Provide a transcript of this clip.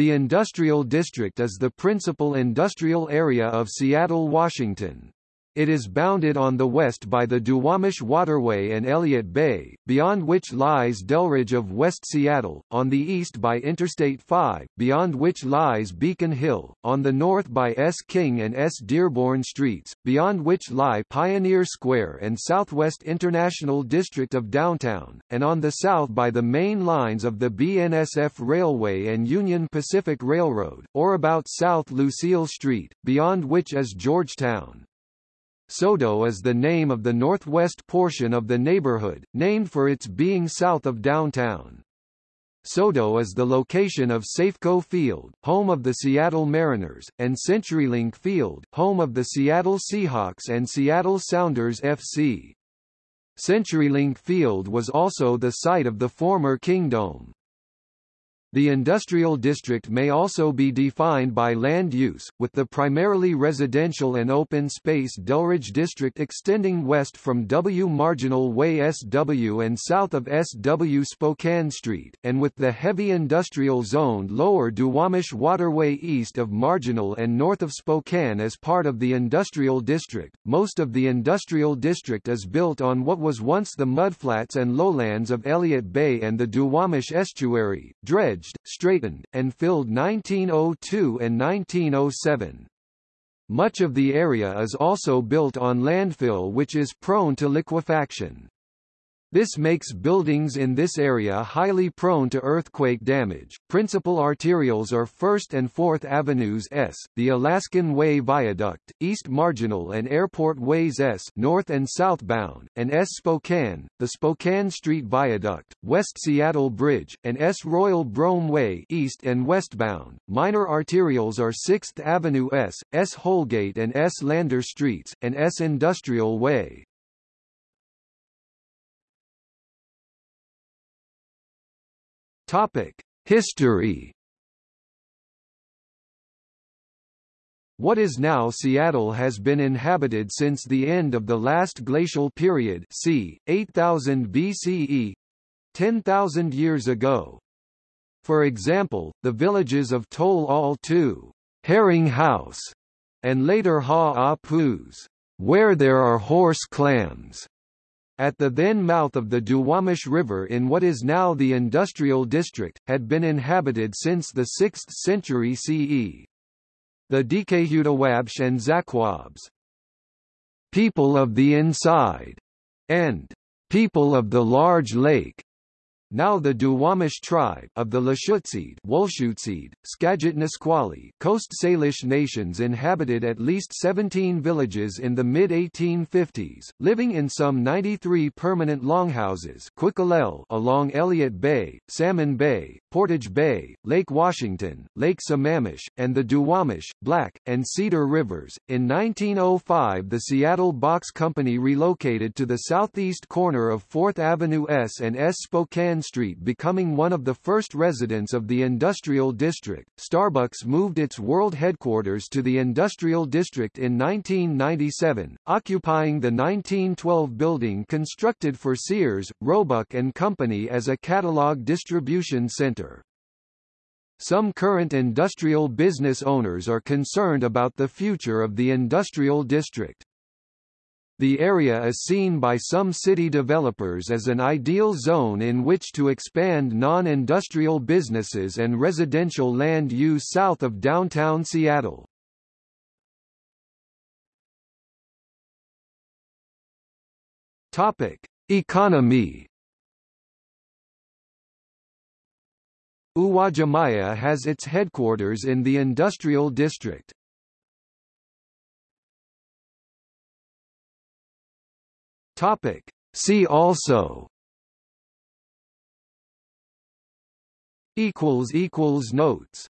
The Industrial District is the principal industrial area of Seattle, Washington. It is bounded on the west by the Duwamish Waterway and Elliott Bay, beyond which lies Delridge of West Seattle, on the east by Interstate 5, beyond which lies Beacon Hill, on the north by S. King and S. Dearborn Streets, beyond which lie Pioneer Square and Southwest International District of Downtown, and on the south by the main lines of the BNSF Railway and Union Pacific Railroad, or about South Lucille Street, beyond which is Georgetown. SoDo is the name of the northwest portion of the neighborhood, named for its being south of downtown. SoDo is the location of Safeco Field, home of the Seattle Mariners, and CenturyLink Field, home of the Seattle Seahawks and Seattle Sounders FC. CenturyLink Field was also the site of the former Kingdome. The industrial district may also be defined by land use, with the primarily residential and open space Delridge district extending west from W Marginal Way SW and south of SW Spokane Street, and with the heavy industrial zoned lower Duwamish Waterway east of Marginal and north of Spokane as part of the industrial district. Most of the industrial district is built on what was once the mudflats and lowlands of Elliott Bay and the Duwamish estuary, dredge straightened, and filled 1902 and 1907. Much of the area is also built on landfill which is prone to liquefaction. This makes buildings in this area highly prone to earthquake damage. Principal arterials are 1st and 4th Avenues S, the Alaskan Way Viaduct, East Marginal and Airport Ways S north and southbound, and S Spokane, the Spokane Street Viaduct, West Seattle Bridge, and S Royal Brougham Way east and westbound. Minor arterials are 6th Avenue S, S Holgate and S Lander Streets, and S Industrial Way. Topic: History. What is now Seattle has been inhabited since the end of the last glacial period c. 8000 BCE 10,000 years ago. For example, the villages of Tol Al Herring House, and later Ha Apuz, where there are horse clams, at the then mouth of the Duwamish River in what is now the industrial district, had been inhabited since the 6th century CE. The Dikehutawabsh and Zakwabs, people of the inside, and people of the large lake, now the Duwamish tribe of the Lushootseed, Whulshootseed, Skagit Nisqually, Coast Salish nations inhabited at least 17 villages in the mid-1850s, living in some 93 permanent longhouses along Elliott Bay, Salmon Bay, Portage Bay, Lake Washington, Lake Sammamish, and the Duwamish, Black, and Cedar Rivers. In 1905 the Seattle Box Company relocated to the southeast corner of 4th Avenue S and S Spokane Street becoming one of the first residents of the industrial district. Starbucks moved its world headquarters to the industrial district in 1997, occupying the 1912 building constructed for Sears, Roebuck and Company as a catalog distribution center. Some current industrial business owners are concerned about the future of the industrial district. The area is seen by some city developers as an ideal zone in which to expand non-industrial businesses and residential land use south of downtown Seattle. Topic: Economy Uwajimaya has its headquarters in the industrial district. Topic. See also equals equals notes